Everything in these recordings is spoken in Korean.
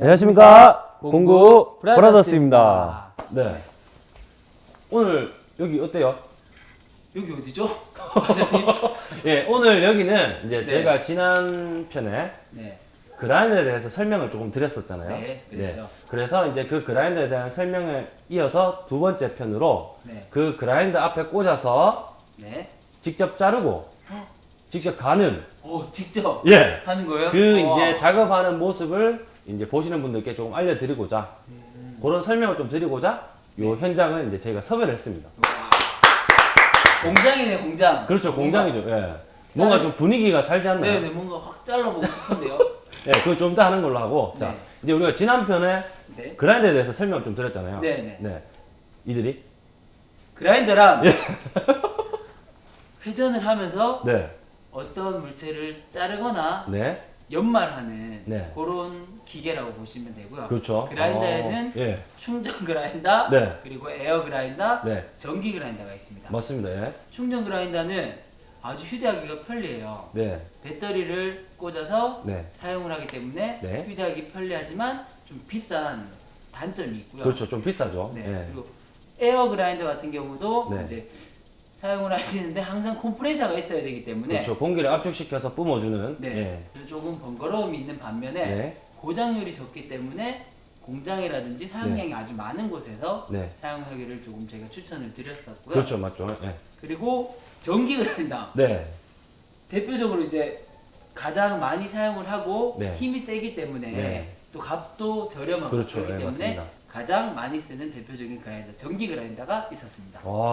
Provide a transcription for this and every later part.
안녕하십니까 공구 브라더스입니다. 네. 오늘 여기 어때요? 여기 어디죠? 예, 오늘 여기는 이제 네. 제가 지난 편에 네. 그라인더에 대해서 설명을 조금 드렸었잖아요. 네, 그랬죠. 그래서 이제 그 그라인더에 대한 설명을 이어서 두 번째 편으로 네. 그 그라인더 앞에 꽂아서 네. 직접 자르고 직접 가는 오, 직접 예. 하는 거예요? 그 우와. 이제 작업하는 모습을 이제 보시는 분들께 조금 알려드리고자 음. 그런 설명을 좀 드리고자 요 현장을 이제 저희가 섭외를 했습니다. 공장이네, 공장. 그렇죠, 공장이죠. 예. 뭔가 좀 분위기가 살지 않나요? 네, 네, 뭔가 확 잘라보고 싶은데요. 예, 그건 좀 더 하는 걸로 하고. 자, 네. 이제 우리가 지난 편에 네. 그라인더에 대해서 설명 좀 드렸잖아요. 네, 네. 이들이? 그라인더란 회전을 하면서 네. 어떤 물체를 자르거나 네. 연마하는 네. 그런 기계라고 보시면 되고요. 그렇죠. 그라인더에는 어, 예. 충전 그라인더, 네. 그리고 에어 그라인더, 네. 전기 그라인더가 있습니다. 맞습니다. 예. 충전 그라인더는 아주 휴대하기가 편리해요. 네. 배터리를 꽂아서 네. 사용을 하기 때문에 네. 휴대하기 편리하지만 좀 비싼 단점이 있고요. 그렇죠. 좀 비싸죠. 네. 예. 그리고 에어 그라인더 같은 경우도 네. 이제 사용을 하시는데 항상 컴프레셔가 있어야 되기 때문에 그렇죠. 공기를 압축시켜서 뿜어주는. 네. 예. 조금 번거로움이 있는 반면에 네. 고장률이 적기 때문에 공장이라든지 사용량이 아주 많은 곳에서 네. 사용하기를 조금 제가 추천을 드렸었고요. 그렇죠. 맞죠. 예. 그리고 전기 그라인더 네. 대표적으로 이제 가장 많이 사용을 하고 네. 힘이 세기 때문에 네. 또 값도 저렴하고 그렇죠. 그렇기 네, 때문에 맞습니다. 가장 많이 쓰는 대표적인 그라인더 전기 그라인더가 있었습니다. 와.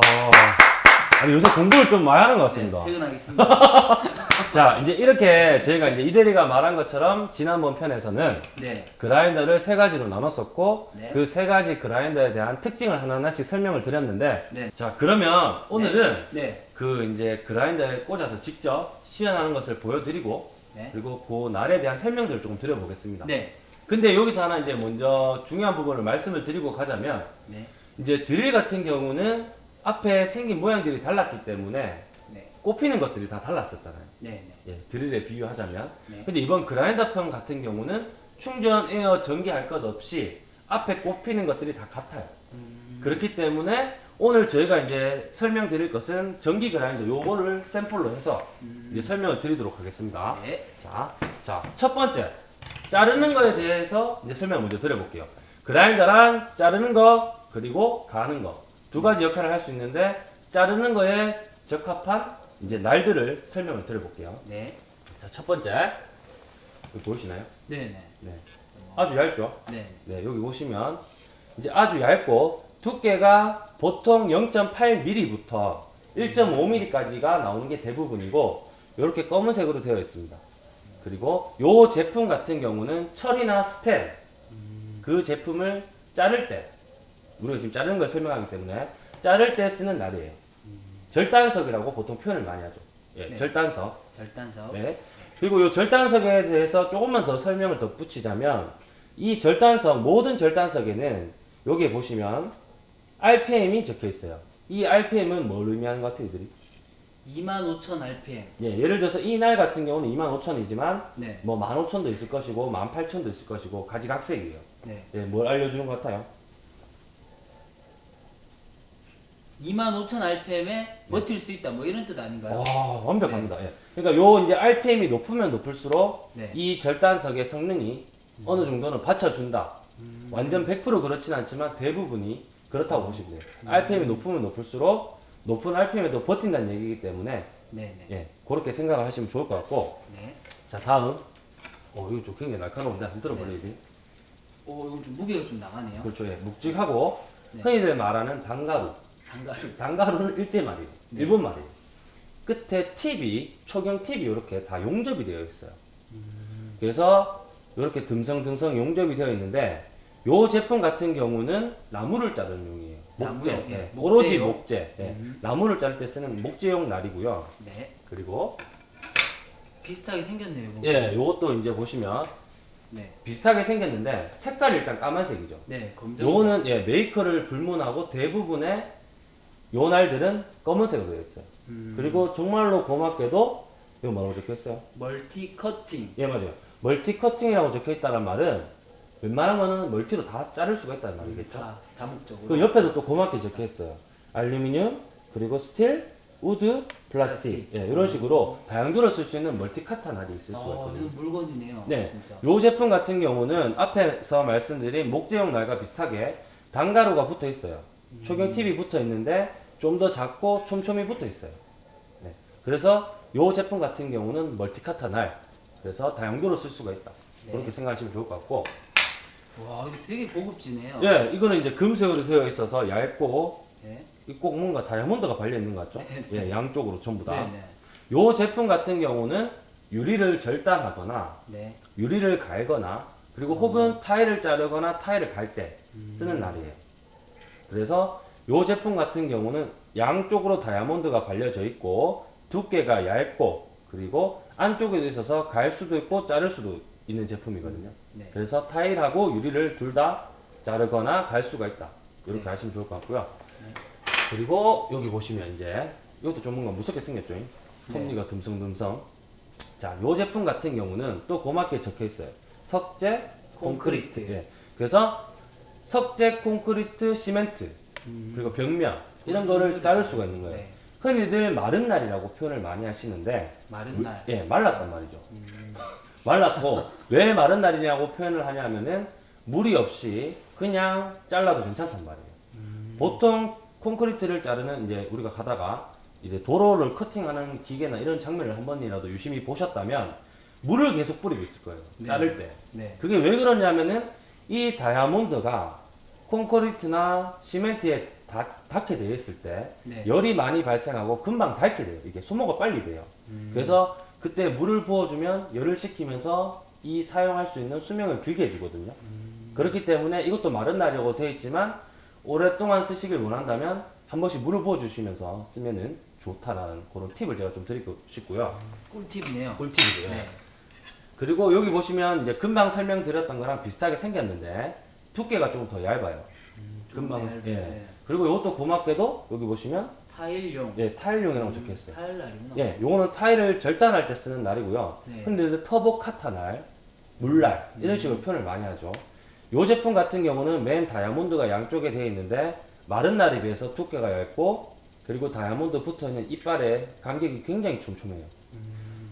아니, 요새 공부를 좀 많이 하는 것 같습니다. 네, 퇴근하겠습니다. 자, 이제 이렇게 저희가 이제 이대리가 말한 것처럼 지난번 편에서는 네, 그라인더를 세 가지로 나눴었고 네. 그세 가지 그라인더에 대한 특징을 하나하나씩 설명을 드렸는데 네. 자 그러면 오늘은 네, 그 이제 그라인더에 꽂아서 직접 시연하는 것을 보여드리고 네, 그리고 그 날에 대한 설명들을 조금 드려보겠습니다. 네, 근데 여기서 하나 이제 먼저 중요한 부분을 말씀을 드리고 가자면 네, 이제 드릴 같은 경우는 앞에 생긴 모양들이 달랐기 때문에 네, 꼽히는 것들이 다 달랐었잖아요. 네, 네. 예, 드릴에 비유하자면. 네. 근데 이번 그라인더 편 같은 경우는 충전, 에어, 전기 할 것 없이 앞에 꼽히는 것들이 다 같아요. 음, 그렇기 때문에 오늘 저희가 이제 설명드릴 것은 전기 그라인더 요거를 샘플로 해서 이제 설명을 드리도록 하겠습니다. 음. 네, 자, 자, 첫 번째. 자르는 거에 대해서 이제 설명 먼저 드려볼게요. 그라인더랑 자르는 거, 그리고 가는 거. 두 가지 역할을 할 수 있는데, 자르는 거에 적합한 이제 날들을 설명을 드려볼게요. 네, 자, 첫 번째. 보이시나요? 네, 네, 네. 아주 얇죠? 네, 네, 여기 보시면 이제 아주 얇고 두께가 보통 0.8mm부터 1.5mm까지가 나오는 게 대부분이고 이렇게 검은색으로 되어 있습니다. 그리고 요 제품 같은 경우는 철이나 스텐 그 제품을 자를 때 우리가 지금 자르는 걸 설명하기 때문에 자를 때 쓰는 날이에요. 절단석이라고 보통 표현을 많이 하죠. 예, 네. 절단석. 절단석. 네. 그리고 이 절단석에 대해서 조금만 더 설명을 덧붙이자면 이 절단석 모든 절단석에는 여기에 보시면 RPM이 적혀 있어요. 이 RPM은 뭘 의미하는 것 같아요, 이들이? 25,000 RPM. 예, 예를 들어서 이 날 같은 경우는 25,000이지만 네, 뭐 15,000도 있을 것이고 18,000도 있을 것이고 가지각색이에요. 네. 예, 뭘 알려주는 것 같아요? 25,000 RPM에 버틸 수 있다. 뭐 이런 뜻 아닌가요? 와, 완벽합니다. 예. 그러니까 요 이제 RPM이 높으면 높을수록 네. 이 절단석의 성능이 어느 정도는 받쳐준다. 완전 100% 그렇진 않지만 대부분이 그렇다고 보시면 돼요. RPM이 높으면 높을수록 높은 RPM에도 버틴다는 얘기이기 때문에 네, 네, 예, 그렇게 생각을 하시면 좋을 것 같고 네. 자 다음 어 이거 좀 굉장히 날카로운데 한번 들어볼래요 이게 오, 이건 좀 무게가 좀 나가네요. 그렇죠 예, 묵직하고 네. 흔히들 말하는 단가루 단가루. 단가루는 일제 말이에요 네. 일본 말이에요 끝에 팁이 초경 팁이 이렇게 다 용접이 되어 있어요 그래서 이렇게 듬성듬성 용접이 되어 있는데 요 제품 같은 경우는 나무를 자르는 용이에요 목재 나무요? 예, 예, 오로지? 목재 예, 음. 나무를 자를 때 쓰는 목재용 날이고요 네. 그리고 비슷하게 생겼네요. 뭔가. 예 요것도 이제 보시면 네. 비슷하게 생겼는데 색깔이 일단 까만색이죠 네, 검정. 요거는 예, 메이커를 불문하고 대부분의 요 날들은 검은색으로 되어 있어요. 음, 그리고 정말로 고맙게도 이거 뭐라고 적혀 있어요? multi cutting. 예, 맞아요. multi cutting이라고 적혀 있다는 말은 웬만한 거는 multi로 다 자를 수가 있다는 말이겠죠. 다 다목적으로. 그 옆에도 또 고맙게 적혀 있어요. 알루미늄, 그리고 스틸, wood, 플라스틱. 예, 이런 식으로 다용도로 쓸 수 있는 multi카타 날이 있을 수가 어, 있거든요. 이건 물건이네요. 네. 요 제품 같은 경우는 앞에서 말씀드린 목재용 날과 비슷하게 단가루가 붙어 있어요. 초경 팁이 붙어 있는데 좀 더 작고 촘촘히 붙어 있어요. 네. 그래서 요 제품 같은 경우는 multi카타 날. 그래서 다용도로 쓸 수가 있다. 네. 그렇게 생각하시면 좋을 것 같고. 와, 이거 되게 고급지네요. 예, 이거는 이제 금색으로 되어 있어서 얇고 네. 이꼭 뭔가 다이아몬드가 발려 있는 것 같죠? 예, 양쪽으로 전부 다. 네, 네. 요 제품 같은 경우는 유리를 절단하거나 네. 유리를 갈거나 그리고 혹은 타일을 자르거나 타일을 갈 때 쓰는 날이에요. 그래서 요 제품 같은 경우는 양쪽으로 다이아몬드가 발려져 있고 두께가 얇고 그리고 안쪽에도 있어서 갈 수도 있고 자를 수도 있는 제품이거든요. 네. 그래서 타일하고 유리를 둘 다 자르거나 갈 수가 있다. 이렇게 네. 하시면 좋을 것 같고요. 그리고 여기 보시면 이제 이것도 좀 뭔가 무섭게 생겼죠. 네. 톱니가 듬성듬성. 자, 요 제품 같은 경우는 또 고맙게 적혀 있어요. 석재 콘크리트. 콘크리트. 예. 그래서 석재 콘크리트 시멘트 그리고 벽면 이런 거를 자를 수가 있는 거예요. 음. 네. 흔히들 마른 날이라고 표현을 많이 하시는데 마른 날. 예, 말랐단 말이죠. 말랐고 왜 마른 날이냐고 표현을 하냐면은 물이 없이 그냥 잘라도 괜찮단 말이에요. 보통 콘크리트를 자르는 이제 우리가 가다가 이제 도로를 커팅하는 기계나 이런 장면을 한 번이라도 유심히 보셨다면 물을 계속 뿌리고 있을 거예요. 네. 자를 때. 네. 그게 왜 그러냐면은 이 다이아몬드가 콘크리트나 시멘트에 닿, 닿게 되어 있을 때 네. 열이 많이 발생하고 금방 닳게 돼요. 이게 소모가 빨리 돼요. 음. 그래서 그때 물을 부어주면 열을 식히면서 이 사용할 수 있는 수명을 길게 해주거든요. 음. 그렇기 때문에 이것도 마른 날이라고 되어 있지만 오랫동안 쓰시길 원한다면 한 번씩 물을 부어주시면서 쓰면은 좋다라는 그런 팁을 제가 좀 드리고 싶고요. 꿀팁이네요. 꿀팁이고요. 네. 그리고 여기 보시면 이제 금방 설명드렸던 거랑 비슷하게 생겼는데 두께가 조금 더 얇아요. 금방 얇아요. 예. 네. 그리고 이것도 고맙게도 여기 보시면 타일용. 예 타일용이라고 적혀 있어요. 타일 날이구나. 예, 요거는 타일을 절단할 때 쓰는 날이고요. 네. 흔히들 터보 카타 날, 물날 이런 식으로 표현을 많이 하죠. 요 제품 같은 경우는 맨 다이아몬드가 양쪽에 되어 있는데 마른 날에 비해서 두께가 얇고 그리고 다이아몬드 붙어 있는 이빨의 간격이 굉장히 촘촘해요.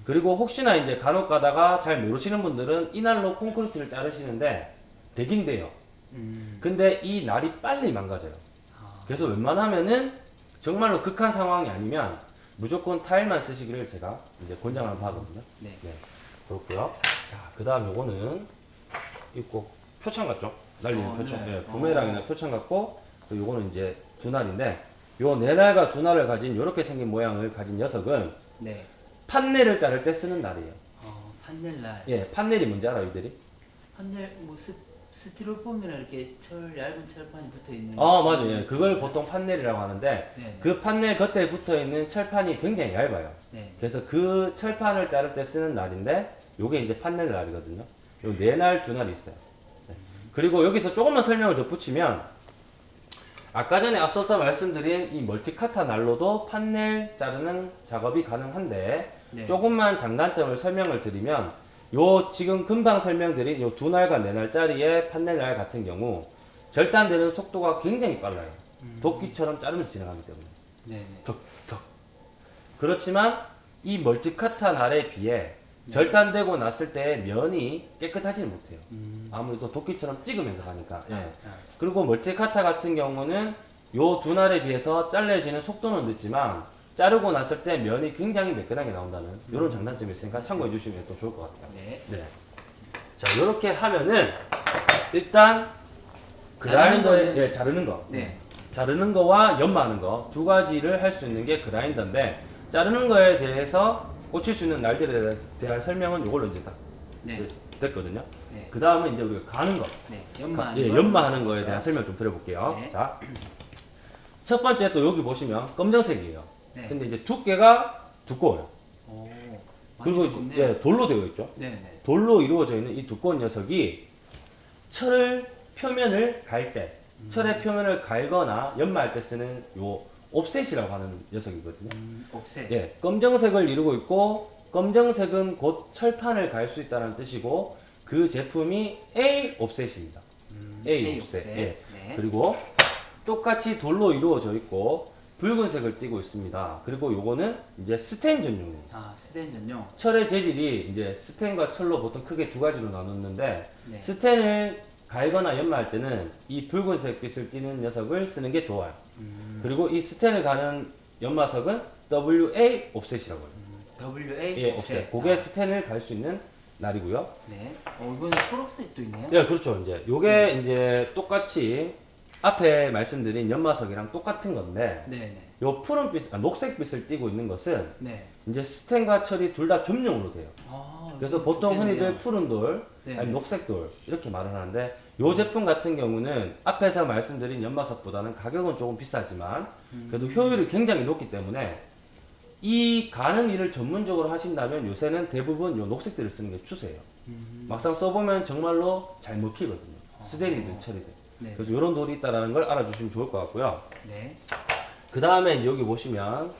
그리고 혹시나 이제 간혹 가다가 잘 모르시는 분들은 이 날로 콘크리트를 자르시는데 되긴 돼요. 음. 근데 이 날이 빨리 망가져요. 아. 그래서 웬만하면은 정말로 극한 상황이 아니면 무조건 타일만 쓰시기를 제가 이제 권장하는 바거든요. 네. 네, 그렇고요. 자, 그 다음 요거는 있고 표창 같죠? 날리는 어, 표창. 네. 네, 부메랑이나 표창 같고 그 요거는 이제 두 날인데 요 네 날과 두 날을 가진 요렇게 생긴 모양을 가진 녀석은 네. 판넬을 자를 때 쓰는 날이에요. 어, 판넬 날. 예, 판넬이 뭔지 알아요, 이들이? 판넬 뭐 스, 스티로폼이나 이렇게 철 얇은 철판이 붙어 있는. 아, 맞아요. 예, 그걸 보통 판넬이라고 하는데 네. 그 판넬 겉에 붙어 있는 철판이 굉장히 얇아요. 네. 그래서 그 철판을 자를 때 쓰는 날인데 요게 이제 판넬 날이거든요. 요 네 날 두 날이 있어요. 네. 그리고 여기서 조금만 설명을 덧붙이면 아까 전에 앞서서 말씀드린 이 multi카타 날로도 판넬 자르는 작업이 가능한데 네. 조금만 장단점을 설명을 드리면 요 지금 금방 설명드린 요 두 날과 네 날짜리의 판넬 날 같은 경우 절단되는 속도가 굉장히 빨라요. 도끼처럼 자르면서 지나가기 때문에. 네. 네. 덕덕. 그렇지만 이 멀티카타 날에 비해 절단되고 났을 때 면이 깨끗하지는 못해요. 음. 아무래도 도끼처럼 찍으면서 가니까. 예. 아, 그리고 멀티카타 같은 경우는 요 두 날에 비해서 잘려지는 속도는 늦지만 자르고 났을 때 면이 굉장히 매끈하게 나온다는 이런 장단점이 있으니까 참고해 주시면 또 좋을 것 같아요. 네. 네. 자, 이렇게 하면은 일단 자르는 그라인더에 거는- 예, 자르는 거. 네. 자르는 거와 연마하는 거 두 가지를 할 수 있는 게 그라인더인데 자르는 거에 대해서 꽂힐 수 있는 날들에 대한 설명은 이걸로 이제 다 네. 됐거든요. 네. 그 다음은 이제 우리가 가는 거, 네. 가- 연마하는 예, 거. 연마하는 거에 대한 설명 좀 드려볼게요. 네. 자, 첫 번째 또 여기 보시면 검정색이에요. 네. 근데 이제 두께가 두꺼워요. 오. 그리고. 예, 돌로 되어 있죠. 네. 네. 돌로 이루어져 있는 이 두꺼운 녀석이 철을 표면을 갈 때, 철의 표면을 갈거나 연마할 때 쓰는 요 옵셋이라고 하는 녀석이거든요. 음, 옵셋. 예, 검정색을 이루고 있고 검정색은 곧 철판을 갈 수 있다는 뜻이고 그 제품이 A 옵셋입니다. A, A offset. offset. 예. 네. 그리고 똑같이 돌로 이루어져 있고 붉은색을 띠고 있습니다. 그리고 요거는 이제 스텐 전용입니다. 아 스텐 전용. 철의 재질이 이제 스텐과 철로 보통 크게 두 가지로 나눴는데 네. 스텐을 갈거나 연마할 때는 이 붉은색 빛을 띠는 녀석을 쓰는 게 좋아요. 음. 그리고 이 스텐을 가는 연마석은 WA 옵셋이라고 해요. WA 예, offset. offset. 그게 아, 스텐을 갈 수 있는 날이고요. 네. 어 이거는 초록색도 있네요. 예, 그렇죠. 이제 요게 이제 똑같이 앞에 말씀드린 연마석이랑 똑같은 건데 네네. 요 푸른빛, 아, 녹색빛을 띠고 있는 것은 네. 이제 스텐과 철이 둘 다 겸용으로 돼요. 아, 그래서 보통 좋겠네요. 흔히들 푸른 돌, 네. 아니 녹색 돌 이렇게 말을 하는데 요 제품 같은 경우는 앞에서 말씀드린 연마석보다는 가격은 조금 비싸지만 음. 그래도 효율이 굉장히 높기 때문에 이 가는 일을 전문적으로 하신다면 요새는 대부분 요 녹색들을 쓰는 게 추세예요. 음. 막상 써보면 정말로 잘 먹히거든요. 스텐이든 철이든. 네. 그래서 이런 돌이 있다라는 걸 알아주시면 좋을 것 같고요. 네. 그 다음에 여기 보시면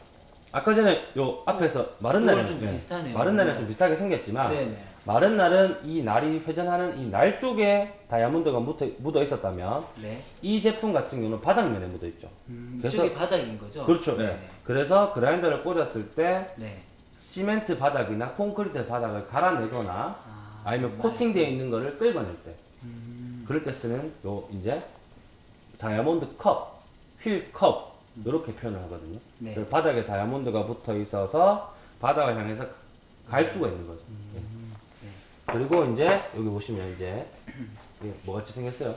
아까 전에 요 앞에서 마른 이거랑 날은 좀 비슷하네요. 마른 날은 네. 좀 비슷하게 생겼지만 네네. 마른 날은 이 날이 회전하는 이 날 쪽에 다이아몬드가 묻어, 묻어 있었다면 네. 이 제품 같은 경우는 바닥면에 묻어 있죠. 음, 그래서- 바닥인 거죠? 그렇죠. 네네. 예. 그래서 그라인더를 꽂았을 때 네. 시멘트 바닥이나 콘크리트 바닥을 갈아내거나 아, 아니면 코팅되어 있는 거를 끌어낼 때 음, 그럴 때 쓰는 요 이제 다이아몬드 컵, 휠 컵 이렇게 표현을 하거든요. 네. 바닥에 다이아몬드가 붙어 있어서 바닥을 향해서 갈 수가 있는 거죠. 예. 네. 그리고 이제 여기 보시면 이제 이게 뭐같이 생겼어요?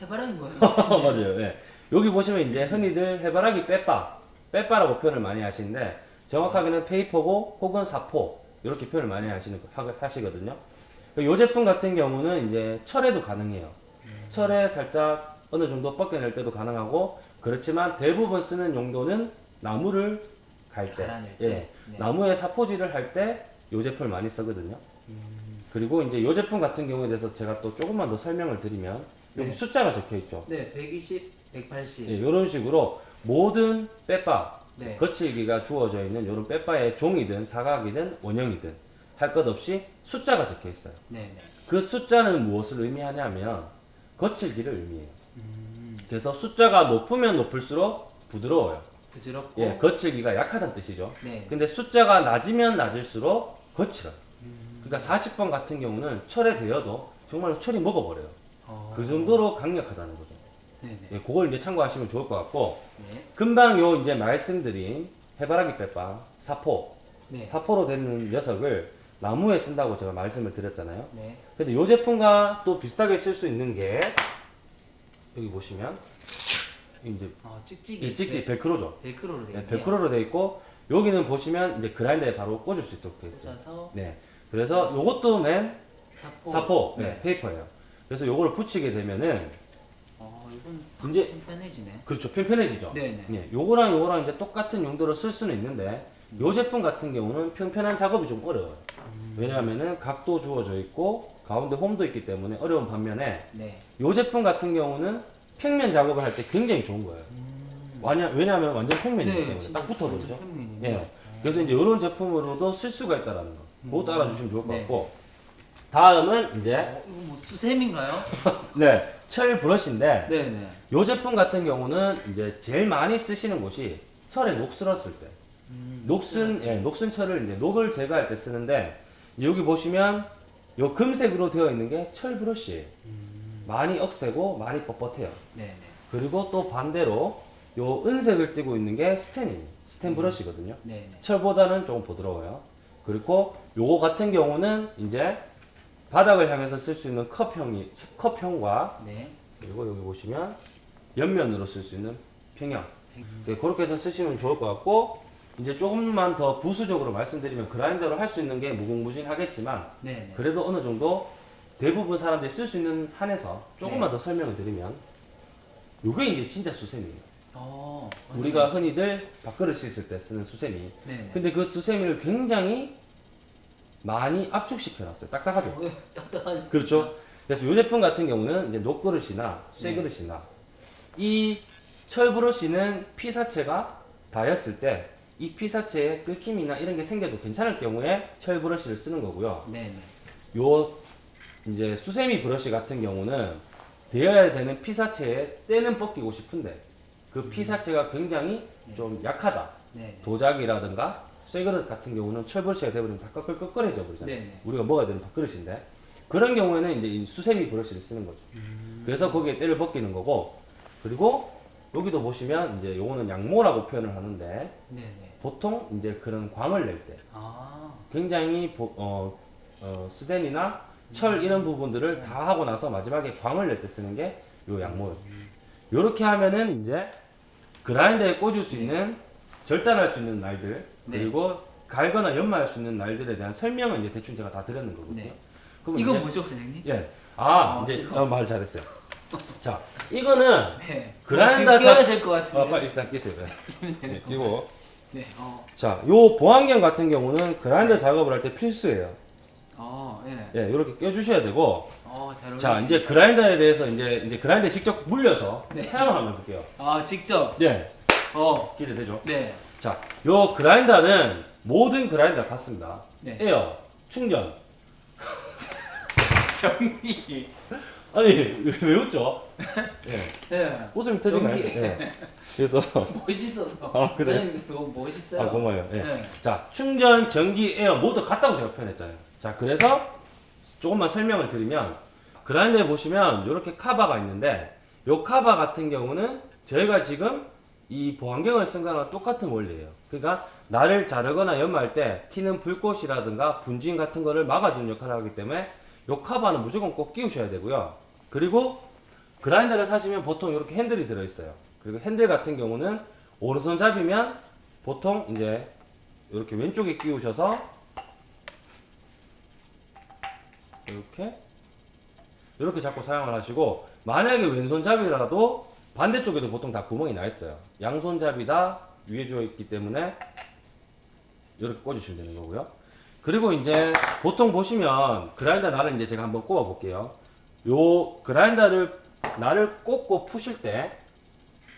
해바라기인 거예요. 맞아요. 예. 여기 보시면 이제 흔히들 해바라기 빼빠, 빼빠라고 표현을 많이 하시는데 정확하게는 페이퍼고 혹은 사포 이렇게 표현을 많이 하시는 하- 하시거든요. 이 제품 같은 경우는 이제 철에도 가능해요. 철에 살짝 어느 정도 벗겨낼 때도 가능하고 그렇지만 대부분 쓰는 용도는 나무를 갈 때, 예, 때. 네. 나무에 사포질을 할 때 이 제품을 많이 쓰거든요. 그리고 이제 이 제품 같은 경우에 대해서 제가 또 조금만 더 설명을 드리면 여기 네. 숫자가 적혀 있죠. 네, 120, 180. 예, 이런 식으로 모든 빼바 네. 거칠기가 주어져 있는 이런 빼바의 종이든 사각이든 원형이든 할 것 없이 숫자가 적혀 있어요. 네, 네. 그 숫자는 무엇을 의미하냐면 거칠기를 의미해요. 음, 그래서 숫자가 높으면 높을수록 부드러워요. 부드럽고. 예, 거칠기가 약하다는 뜻이죠. 네. 근데 숫자가 낮으면 낮을수록 거칠어요. 그러니까 40번 같은 경우는 철에 대어도 정말로 철이 먹어버려요. 어, 그 정도로 강력하다는 거죠. 네, 네. 예, 그걸 이제 참고하시면 좋을 것 같고 네. 금방 요 이제 말씀드린 해바라기 빼빵 사포 네. 사포로 되는 녀석을 나무에 쓴다고 제가 말씀을 드렸잖아요. 네. 근데 요 제품과 또 비슷하게 쓸 수 있는 게 여기 보시면 이제 어, 찍찍이. 이 찍찍 벨크로죠. 벨크로로 되어 네. 벨크로로 되어 있고 여기는 보시면 이제 그라인더에 바로 꽂을 수 있도록 되어 있어요. 꽂아서 네. 그래서 요것도 맨 사포. 사포 네. 네, 페이퍼예요. 그래서 요거를 붙이게 되면은 어, 이건 이제 편해지네. 그렇죠. 편편해지죠. 네, 네. 예, 요거랑 요거랑 이제 똑같은 용도로 쓸 수는 있는데 요 제품 같은 경우는 평편한 작업이 좀 어려워요. 왜냐하면은 각도 주어져 있고 가운데 홈도 있기 때문에 어려운 반면에 네. 요 제품 같은 경우는 평면 작업을 할 때 굉장히 좋은 거예요. 왜냐, 왜냐하면 완전 평면이기 때문에 네, 딱 붙어버리죠. 예. 그래서 이제 이런 제품으로도 쓸 수가 있다라는 거. 그것도 알아주시면 좋을 것 네. 같고 다음은 이제 어, 이거 뭐 수세미인가요? 네, 철 브러쉬인데 네, 네. 요 제품 같은 경우는 이제 제일 많이 쓰시는 곳이 철에 녹 쓸었을 때. 음, 녹슨, 예, 녹슨 철을 이제 녹을 제거할 때 쓰는데 여기 보시면 요 금색으로 되어 있는 게 철 브러쉬예요. 많이 억세고 많이 뻣뻣해요. 네, 네. 그리고 또 반대로 요 은색을 띠고 있는 게 스텐이에요. 스텐 브러쉬거든요. 네, 네. 철보다는 조금 부드러워요. 그리고 요거 같은 경우는 이제 바닥을 향해서 쓸 수 있는 컵형이 컵형과 네. 그리고 여기 보시면 옆면으로 쓸 수 있는 평형. 네, 그렇게 해서 쓰시면 좋을 것 같고 이제 조금만 더 부수적으로 말씀드리면 그라인더로 할 수 있는 게 무궁무진 하겠지만 네, 네. 그래도 어느 정도 대부분 사람들이 쓸 수 있는 한에서 조금만 더 설명을 드리면 요게 이제 진짜 수세미예요. 어, 우리가 흔히들 밥그릇 씻을 때 쓰는 수세미. 네, 네. 근데 그 수세미를 굉장히 많이 압축시켜 놨어요. 딱딱하죠. 어, 딱딱하네. 그렇죠. 그래서 이 제품 같은 경우는 이제 녹그릇이나 쇠그릇이나 이 철브러쉬는 피사체가 닿았을 때 이 피사체에 끓김이나 이런 게 생겨도 괜찮을 경우에 철 브러쉬를 쓰는 거고요. 네, 네. 요 이제 수세미 브러쉬 같은 경우는 되어야 되는 피사체에 때는 벗기고 싶은데 그 피사체가 굉장히 좀 약하다. 네. 도자기라든가 쇠그릇 같은 경우는 철 브러쉬가 되버리면 다 꺼끌꺼끌해져 버리잖아요. 네네. 우리가 먹어야 되는 밥그릇인데 그런 경우에는 이제 이 수세미 브러쉬를 쓰는 거죠. 그래서 거기에 때를 벗기는 거고 그리고 여기도 보시면 이제 요거는 양모라고 표현을 하는데 네네. 보통 이제 그런 광을 낼때 아. 굉장히 보- 어, 어, 스덴이나 철 이런 부분들을 다 하고 나서 마지막에 광을 낼 때 쓰는 게 요 양모예요. 요렇게 하면은 이제 그라인더에 꽂을 수 있는 절단할 수 있는 날들 네. 그리고 갈거나 연마할 수 있는 날들에 대한 설명은 이제 대충 제가 다 드렸는 거거든요. 네. 그럼 이건 이제- 뭐죠, 과장님? 예. 아, 어, 이제 이거. 어, 말 잘했어요. 자, 이거는 네. 그라인더 지금 껴야 자- 될것 같은데. 어, 빨리 일단 끼세요. 예. 네, 이거 네. 어. 자, 요 보안경 같은 경우는 그라인더 작업을 할 때 필수예요. 어. 예. 예, 이렇게 껴주셔야 되고, 어. 자, 이제 그라인더에 대해서 이제 이제 그라인더에 직접 물려서 네. 사용을 한번 해볼게요. 아, 직접. 예, 어. 기대되죠? 네. 자, 요 그라인더는 모든 그라인더가 같습니다. 네. 에어, 충전. 정리. 아니, 왜, 왜 웃죠? 예, 네. 웃으면 터지나요? 예. 그래서, 멋있어서. 아? 과장님 너무 멋있어요. 아, 고마워요. 예. 네. 자, 충전, 전기, 에어 모두 같다고 제가 표현했잖아요. 자, 그래서 조금만 설명을 드리면 그라인더에 보시면 이렇게 카바가 있는데 요 카바 같은 경우는 저희가 지금 이 보안경을 쓴 거랑 똑같은 원리예요. 그러니까 나를 자르거나 연마할 때 튀는 불꽃이라든가 분진 같은 거를 막아주는 역할을 하기 때문에 요 카바는 무조건 꼭 끼우셔야 되고요. 그리고 그라인더를 사시면 보통 이렇게 핸들이 들어있어요. 그리고 핸들 같은 경우는 오른손 잡이면 보통 이제 이렇게 왼쪽에 끼우셔서 이렇게 이렇게 잡고 사용을 하시고 만약에 왼손잡이라도 반대쪽에도 보통 다 구멍이 나 있어요. 양손잡이다 위에 주어 있기 때문에 이렇게 꽂으시면 되는 거고요. 그리고 이제 보통 보시면 그라인더 날을 이제 제가 한번 꼽아 볼게요. 요 그라인더를 날을 꽂고 푸실 때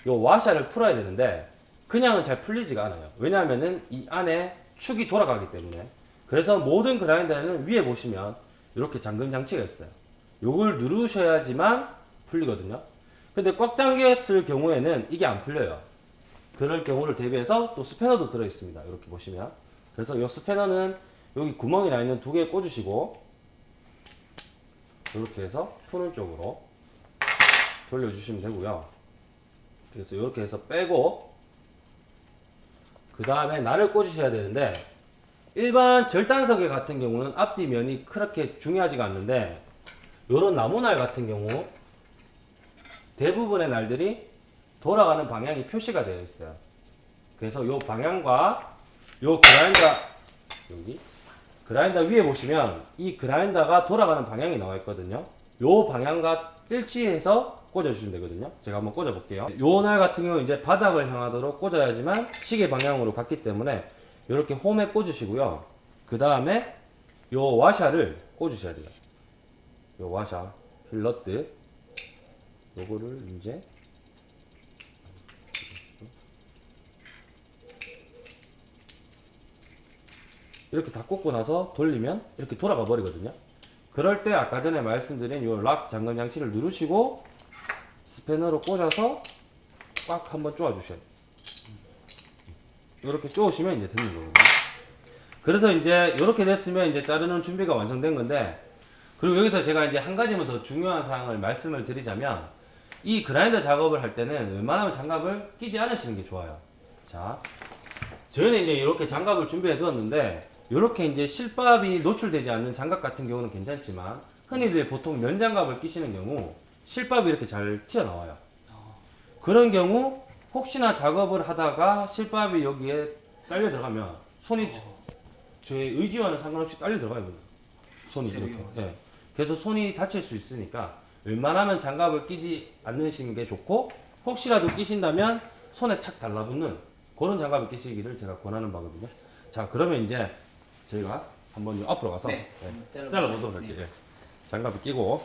요 와샤를 풀어야 되는데 그냥은 잘 풀리지가 않아요. 왜냐하면은 이 안에 축이 돌아가기 때문에. 그래서 모든 그라인더는 위에 보시면 이렇게 잠금 장치가 있어요. 요걸 누르셔야지만 풀리거든요. 근데 꽉 잠겼을 경우에는 이게 안 풀려요. 그럴 경우를 대비해서 또 스패너도 들어 있습니다. 이렇게 보시면. 그래서 이 스패너는 여기 구멍이 나 있는 두 개 꽂으시고 이렇게 해서 푸는 쪽으로 돌려주시면 되고요. 그래서 이렇게 해서 빼고 그 다음에 날을 꽂으셔야 되는데 일반 절단석에 같은 경우는 앞뒤 면이 그렇게 중요하지가 않는데 이런 나무날 같은 경우 대부분의 날들이 돌아가는 방향이 표시가 되어 있어요. 그래서 이 방향과 이 그라인더 여기 그라인더 위에 보시면 이 그라인더가 돌아가는 방향이 나와 있거든요. 이 방향과 일치해서 꽂아주시면 되거든요. 제가 한번 꽂아 볼게요. 요날 같은 경우 이제 바닥을 향하도록 꽂아야지만 시계 방향으로 갔기 때문에 이렇게 홈에 꽂으시고요. 그 다음에 요 와샤를 꽂으셔야 돼요. 요 와샤, 필러트. 요거를 이제 이렇게 다 꽂고 나서 돌리면 이렇게 돌아가 버리거든요. 그럴 때 아까 전에 말씀드린 요락 잠금 장치를 누르시고 스패너로 꽂아서 꽉 한번 쪼아 주셔야 돼요. 이렇게 쪼으시면 이제 되는 거거든요. 그래서 이제 이렇게 됐으면 이제 자르는 준비가 완성된 건데 그리고 여기서 제가 이제 한 가지만 더 중요한 사항을 말씀을 드리자면 이 그라인더 작업을 할 때는 웬만하면 장갑을 끼지 않으시는 게 좋아요. 자, 저희는 이제 이렇게 장갑을 준비해 두었는데 이렇게 이제 실밥이 노출되지 않는 장갑 같은 경우는 괜찮지만 흔히들 보통 면장갑을 끼시는 경우 실밥이 이렇게 잘 튀어나와요. 그런 경우 혹시나 작업을 하다가 실밥이 여기에 딸려 들어가면 손이 저- 저의 의지와는 상관없이 딸려 들어가요. 손이 이렇게. 예. 그래서 손이 다칠 수 있으니까 웬만하면 장갑을 끼지 않으시는 게 좋고 혹시라도 끼신다면 손에 착 달라붙는 그런 장갑을 끼시기를 제가 권하는 바거든요. 자 그러면 이제 저희가 한번 앞으로 가서 네. 예, 잘라- 잘라보도록 네. 할게요. 예. 장갑을 끼고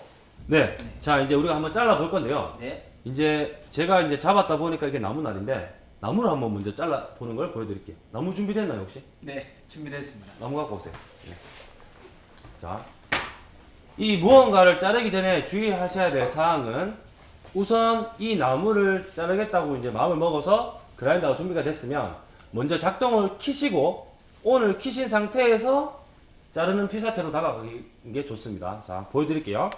네. 네. 자 이제 우리가 한번 잘라볼 건데요. 네. 이제 제가 이제 잡았다 보니까 이게 나무 날인데 나무를 한번 먼저 잘라 보는 걸 보여드릴게요. 나무 준비됐나요 혹시? 네. 준비됐습니다. 나무 갖고 오세요. 예. 자이 무언가를 자르기 전에 주의하셔야 될 사항은 우선 이 나무를 자르겠다고 이제 마음을 먹어서 그라인더가 준비가 됐으면 먼저 작동을 키시고 오늘 키신 상태에서 자르는 피사체로 다가가는 게 좋습니다. 자, 보여드릴게요.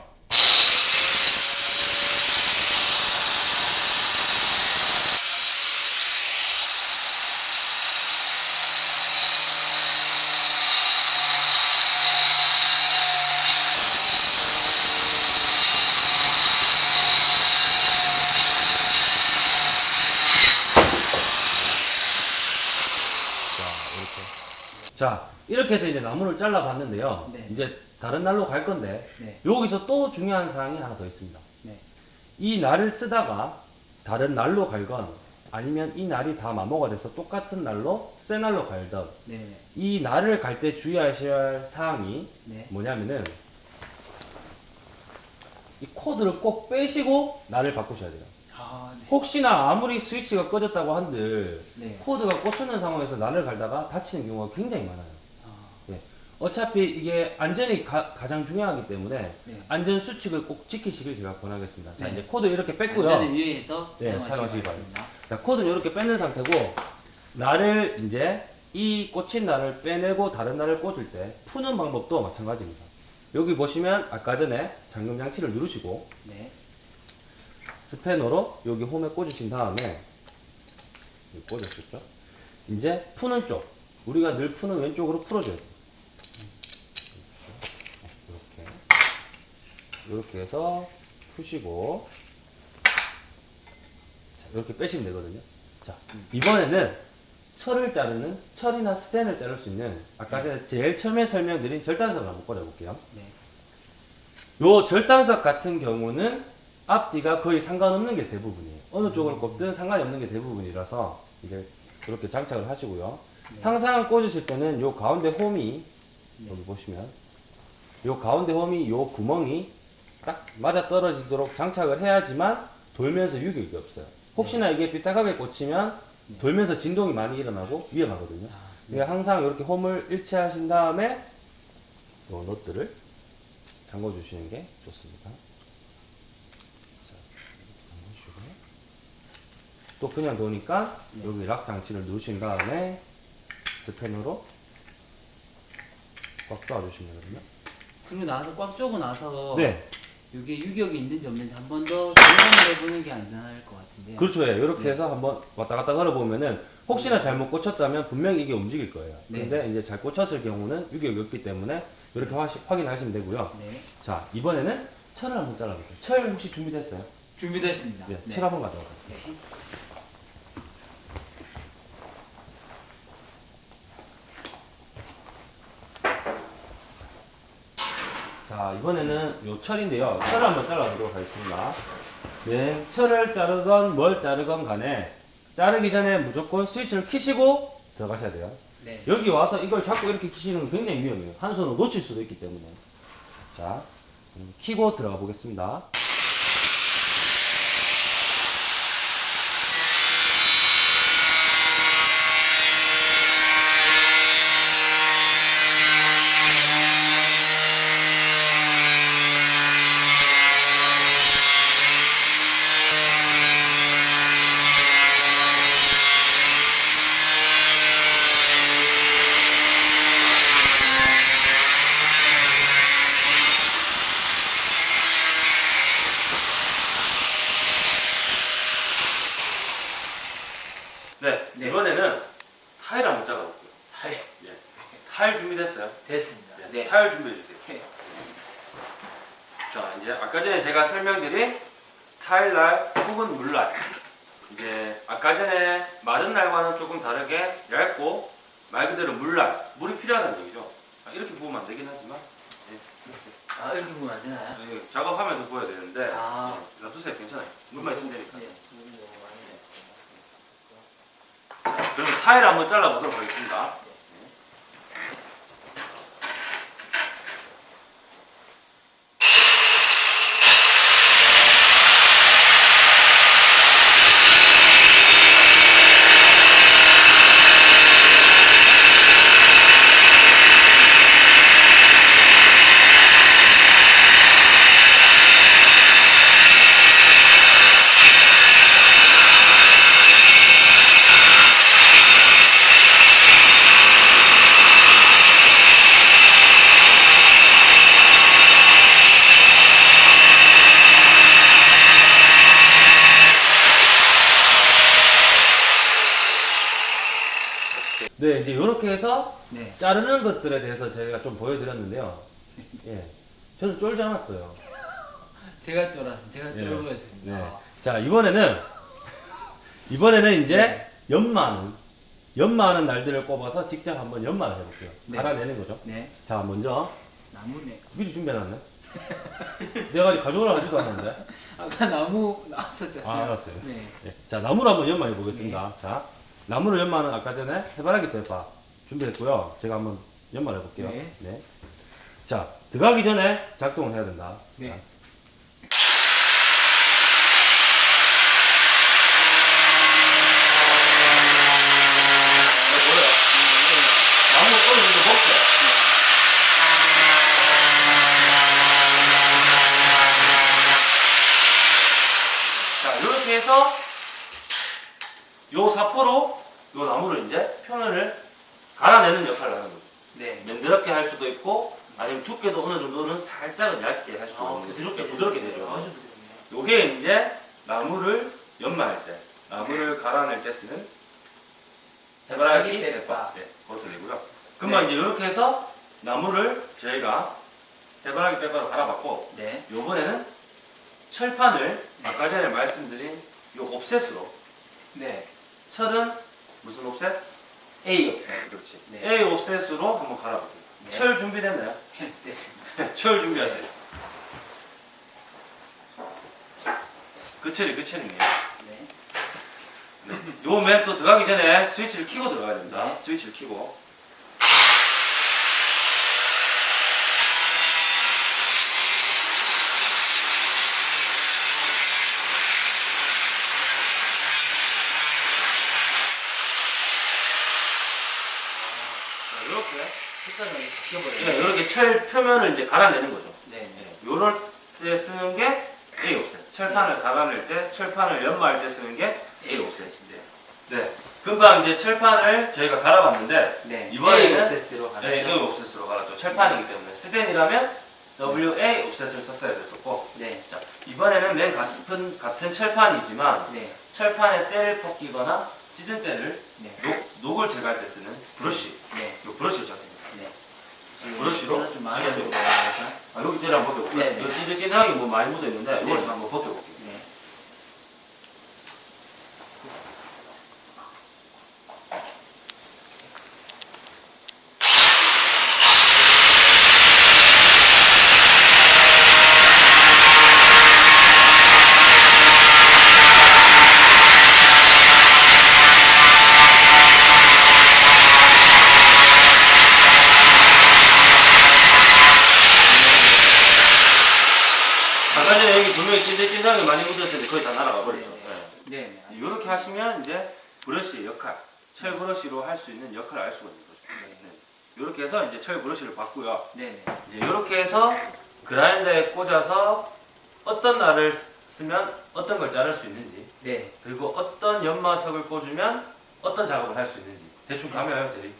자, 이렇게 해서 이제 나무를 잘라봤는데요. 네. 이제 다른 날로 갈 건데 네. 여기서 또 중요한 사항이 하나 더 있습니다. 네. 이 날을 쓰다가 다른 날로 갈건 아니면 이 날이 다 마모가 돼서 똑같은 날로 새 날로 갈던 네. 이 날을 갈 때 주의하셔야 할 사항이 네. 뭐냐면은 이 코드를 꼭 빼시고 날을 바꾸셔야 돼요. 아, 네. 혹시나 아무리 스위치가 꺼졌다고 한들 네. 코드가 꽂혀있는 상황에서 날을 갈다가 다치는 경우가 굉장히 많아요. 아, 예. 어차피 이게 안전이 가, 장 중요하기 때문에 네. 안전 수칙을 꼭 지키시길 제가 권하겠습니다. 자 네. 이제 코드 이렇게 뺐고요. 안전을 위해서 네, 사용하시기 바랍니다. 자 코드는 이렇게 뺐는 상태고 날을 이제 이 꽂힌 날을 빼내고 다른 날을 꽂을 때 푸는 방법도 마찬가지입니다. 여기 보시면 아까 전에 잠금 장치를 누르시고 네. 스패너로 여기 홈에 꽂으신 다음에 꽂으셨죠? 이제 푸는 쪽 우리가 늘 푸는 왼쪽으로 풀어줘야 돼요. 이렇게 이렇게 해서 푸시고 자, 이렇게 빼시면 되거든요. 자 이번에는 철을 자르는 철이나 스텐을 자를 수 있는 아까 전에 제일 처음에 설명드린 절단석을 한번 꺼내볼게요. 네. 요 절단석 같은 경우는 앞뒤가 거의 상관없는 게 대부분이에요. 어느 쪽을 꼽든 상관이 없는 게 대부분이라서 이게 그렇게 장착을 하시고요. 네. 항상 꽂으실 때는 요 가운데 홈이 네. 여기 보시면 요 가운데 홈이 요 구멍이 딱 맞아 떨어지도록 장착을 해야지만 돌면서 유격이 없어요. 혹시나 이게 삐딱하게 꽂히면 네. 돌면서 진동이 많이 일어나고 위험하거든요. 아, 그러니까 항상 이렇게 홈을 일치하신 다음에 요 너트를 잠궈 주시는 게 좋습니다. 자, 잠그시고 또 그냥 놓으니까 네. 여기 락 장치를 누르신 다음에 스패너로 꽉 잡아주시면 되거든요. 그리고 나서 꽉 쪼고 나서 네, 이게 유격이 있는지 없는지 한 번 더 점검을 해보는 게 안전할 것 같은데. 그렇죠. 예, 이렇게 네. 해서 한번 왔다 갔다 걸어보면은 혹시나 잘못 꽂혔다면 분명히 이게 움직일 거예요. 네. 근데 이제 잘 꽂혔을 경우는 유격이 없기 때문에 이렇게 화시- 확인하시면 되고요. 네. 자, 이번에는 철을 한번 잘라볼게요. 철 혹시 준비됐어요? 준비됐습니다. 네, 네. 철 한번 가져와요. 자, 이번에는 요 철인데요. 철을 한번 잘라보도록 하겠습니다. 네, 철을 자르건 뭘 자르건 간에 자르기 전에 무조건 스위치를 키시고 들어가셔야 돼요. 네. 여기 와서 이걸 자꾸 이렇게 키시는 건 굉장히 위험해요. 한 손으로 놓칠 수도 있기 때문에. 자, 키고 들어가 보겠습니다. 네, 네. 이번에는 타일 한번 잘라볼게요. 네. 예. 타일 준비됐어요? 됐습니다. 네, 네. 타일 준비해주세요. 네. 자, 이제 아까 전에 제가 설명드린 타일날 혹은 물날. 이제 아까 전에 마른 날과는 조금 다르게 얇고 말 그대로 물날. 물이 필요하다는 얘기죠. 아, 이렇게 보면 안 되긴 하지만. 예. 아, 이렇게 보면 안 되나요? 예, 작업하면서 보여야 되는데. 아. 예, 놔두세요. 괜찮아요. 물만 있으면 되니까. 네. 자, 그럼 타일 한번 잘라보도록 하겠습니다. 네, 이제 이렇게 해서 네. 자르는 것들에 대해서 제가 좀 보여드렸는데요. 예, 저는 쫄지 않았어요. 제가 쫄았어. 제가 네. 쫄보였습니다. 네. 자 이번에는 이번에는 이제 네. 연마는 연마하는 날들을 꼽아서 직접 한번 연마를 해볼게요. 네. 갈아내는 거죠. 네. 자 먼저 나무네. 미리 준비해놨네. 내가 아직 가져오라 하지도 않았는데. 아까 나무 나왔었잖아요. 아 알았어요. 네. 예. 자 나무를 한번 연마해 보겠습니다. 자 나무를 연마는 아까 전에 해바라기 대파 준비했고요. 제가 한번 연마를 해볼게요. 네. 자 들어가기 전에 작동을 해야 된다. 네. 자, 이렇게 해서 요 사포로 요 나무를 이제 표면을 갈아내는 역할을 하는 거죠. 네. 면드럽게 할 수도 있고 아니면 두께도 어느 정도는 살짝은 얇게 할수 아, 있는 부드럽게 부드럽게 아주 되죠. 부드럽네요. 요게 이제 나무를 연마할 때, 나무를 갈아낼 때 쓰는 해바라기. 대파. 네, 그것들이고요. 그러면 이제 이렇게 해서 나무를 저희가 해바라기 대파로 갈아봤고, 네. 요번에는 철판을 아까 전에 말씀드린 요 옵셋으로 네. 철은 무슨 옵셋? A 없어요. 그렇지. 네. A 옵셋으로 한번 갈아볼게요. 네. 철 준비됐나요? 됐습니다. 철 준비하세요. 그 철이 그 철이네요. 네. 요맨 또 들어가기 전에 스위치를 켜고 들어가야 됩니다. 네. 스위치를 켜고. 자, 이렇게 색깔이 바뀌어버려요. 네, 이렇게 철 표면을 이제 갈아내는 거죠. 네. 네. 요럴 때 쓰는 게 A 옵셋. 철판을 갈아낼 때, 철판을 연마할 때 쓰는 게 A 옵셋인데. 네. 금방 이제 철판을 저희가 갈아봤는데, 네. 이번에는 A 옵셋으로 가죠. 네, A 옵셋으로 갈았죠. 철판이기 때문에. 스텐이라면 WA 옵셋을 썼어야 됐었고, 네. 자, 이번에는 맨 같은, 같은 철판이지만, 네. 철판에 때를 벗기거나 찌든 때를 네. 녹, 녹을 제거할 때 쓰는 브러쉬. 네. 요 브러쉬를 작성했습니다. 네. 브러쉬로? 좀 많이 가야 아, 여기 때를 한번 벗겨볼게요. 네, 네. 여기 찌릿찌릿하게 뭐 많이 묻어있는데, 이걸 네. 제가 한번 벗겨볼게요. 네. 아까 전에 여기 분명히 찐득찐득하게 많이 묻었는데 거의 다 날아가 버렸죠. 네. 네. 네. 이렇게 하시면 이제 브러쉬의 역할, 철 브러쉬로 할 수 있는 역할을 알 수가 있는 거죠. 네. 철 브러쉬를 받고요. 네. 네. 이제 이렇게 해서 그라인더에 꽂아서 어떤 날을 쓰면 어떤 걸 자를 수 있는지 네. 그리고 어떤 연마석을 꽂으면 어떤 작업을 할 수 있는지 대충 감이 와요, 대리?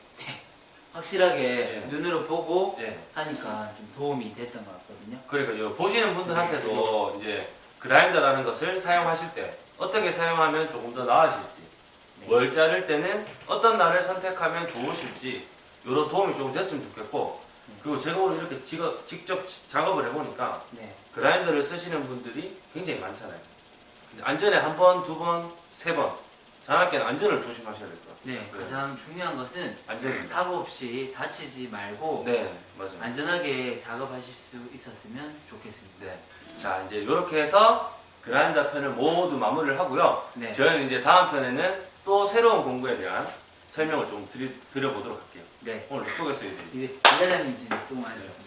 확실하게 네. 눈으로 보고 네. 하니까 좀 도움이 됐던 것 같거든요. 그러니까 요 보시는 분들한테도 이제 그라인더라는 것을 사용하실 때 어떻게 사용하면 조금 더 나아질지 네. 뭘 자를 때는 어떤 날을 선택하면 좋으실지 이런 도움이 좀 됐으면 좋겠고 그리고 제가 오늘 이렇게 직업, 직접 작업을 해보니까 네. 그라인더를 쓰시는 분들이 굉장히 많잖아요 안전에 한 번, 두 번, 세번 자나깨는 안전을 조심하셔야 될 것 같아요 네. 가장 중요한 것은 안전입니다 사고 없이 다치지 말고 네 맞아요 안전하게 작업하실 수 있었으면 좋겠습니다. 네. 자 이제 이렇게 해서 그라인더 편을 모두 마무리를 하고요 네. 저희는 이제 다음 편에는 또 새로운 공구에 대한 설명을 좀 드리, 드려보도록 할게요. 네. 오늘 수고했어요. 이제 기자장님 지금 수고 많으셨습니다.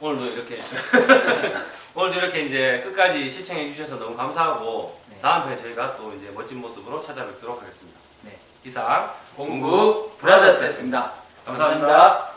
오늘도 이렇게 오늘도 이렇게 이제 끝까지 시청해 주셔서 너무 감사하고 네. 다음 편에 저희가 또 이제 멋진 모습으로 찾아뵙도록 하겠습니다. 네. 이상 공구 브라더스였습니다. 감사합니다. 감사합니다.